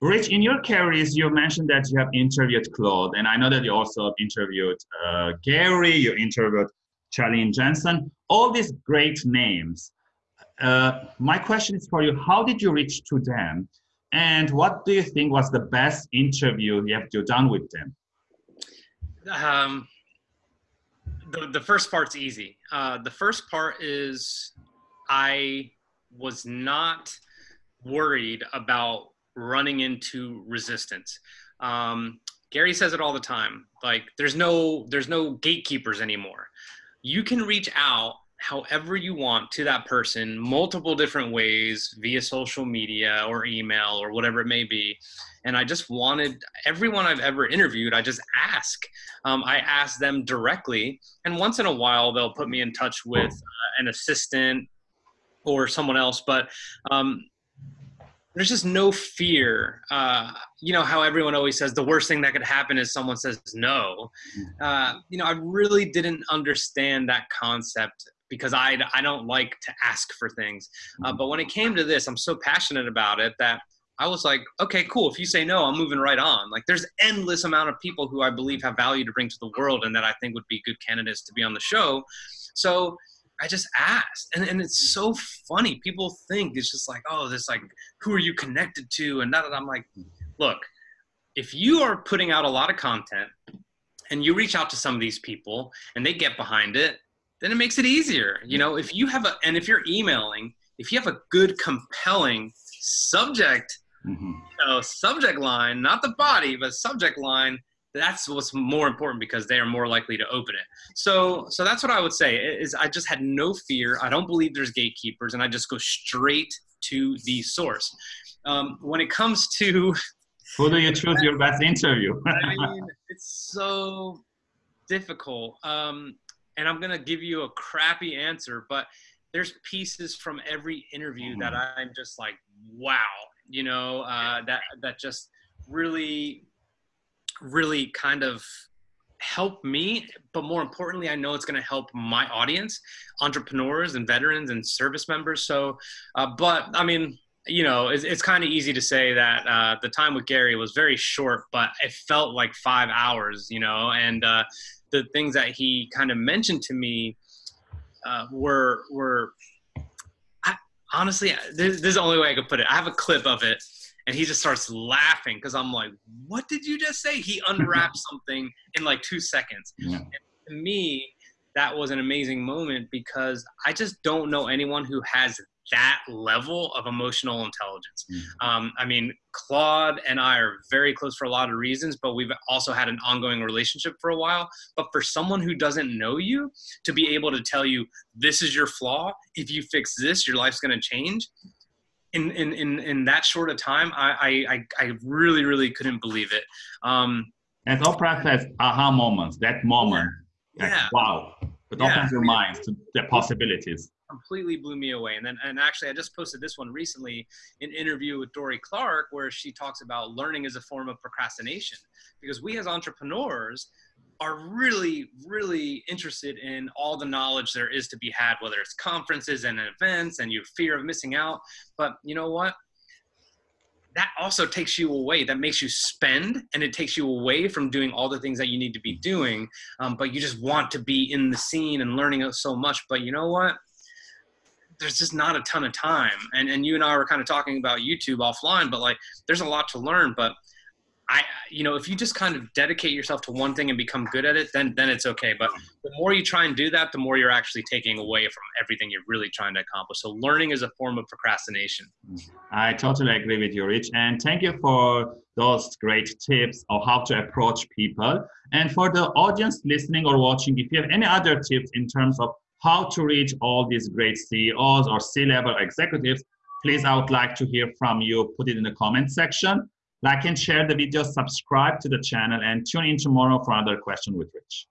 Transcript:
Rich, in your careers, you mentioned that you have interviewed Claude, and I know that you also interviewed uh, Gary, you interviewed Charlie Jensen, all these great names. Uh, my question is for you, how did you reach to them? And what do you think was the best interview you have done with them? Um, the, the first part's easy. Uh, the first part is I was not worried about running into resistance. Um, Gary says it all the time. Like there's no there's no gatekeepers anymore. You can reach out however you want to that person multiple different ways via social media or email or whatever it may be and i just wanted everyone i've ever interviewed i just ask um, i ask them directly and once in a while they'll put me in touch with uh, an assistant or someone else but um, there's just no fear. Uh, you know how everyone always says the worst thing that could happen is someone says no. Uh, you know, I really didn't understand that concept because I, I don't like to ask for things. Uh, but when it came to this, I'm so passionate about it that I was like, okay, cool. If you say no, I'm moving right on. Like there's endless amount of people who I believe have value to bring to the world and that I think would be good candidates to be on the show. So I just asked. And, and it's so funny. People think it's just like, oh, this like, who are you connected to? And that, I'm like, look, if you are putting out a lot of content and you reach out to some of these people and they get behind it, then it makes it easier. You know, if you have a, and if you're emailing, if you have a good, compelling subject, mm-hmm. you know, subject line, not the body, but subject line, that's what's more important because they are more likely to open it. So, so that's what I would say is I just had no fear. I don't believe there's gatekeepers and I just go straight to the source. Um, when it comes to who do you choose your best interview? I mean, it's so difficult. Um, and I'm gonna give you a crappy answer, but there's pieces from every interview that mm-hmm. I'm just like, wow, you know, uh, that that just really, really kind of help me but more importantly i know it's going to help my audience entrepreneurs and veterans and service members. So uh, but i mean you know it's, it's kind of easy to say that uh, the time with gary was very short but it felt like five hours you know? And uh, the things that he kind of mentioned to me uh, were were I, honestly this, this, is the only way I could put it. I have a clip of it, and he just starts laughing because I'm like, "What did you just say?" He unwraps something in like two seconds. Yeah. to me, that was an amazing moment because I just don't know anyone who has that level of emotional intelligence. Mm-hmm. Um, I mean, Claude and I are very close for a lot of reasons, but we've also had an ongoing relationship for a while. But for someone who doesn't know you to be able to tell you this is your flaw, if you fix this, your life's going to change. In, in, in, in that short of time, I, I, I really, really couldn't believe it. Um, and Oprah says aha moments, that moment. Yeah. Like, yeah. Wow. It yeah. opens your mind to the possibilities completely blew me away. And then, and actually, I just posted this one recently, an interview with Dorie Clark, where she talks about learning as a form of procrastination. Because we as entrepreneurs are really, really interested in all the knowledge there is to be had, whether it's conferences and events and your fear of missing out. But you know what? that also takes you away that makes you spend and it takes you away from doing all the things that you need to be doing um, but you just want to be in the scene and learning so much but you know what there's just not a ton of time. And and you and I were kind of talking about YouTube offline, but like there's a lot to learn. But I, you know, if you just kind of dedicate yourself to one thing and become good at it, then then it's okay. But the more you try and do that, the more you're actually taking away from everything you're really trying to accomplish. So learning is a form of procrastination. I totally agree with you, Rich. And thank you for those great tips of how to approach people. And for the audience listening or watching, if you have any other tips in terms of how to reach all these great CEOs or C-level executives, please, I would like to hear from you. Put it in the comment section. Like and share the video, subscribe to the channel, and tune in tomorrow for another question with Rich.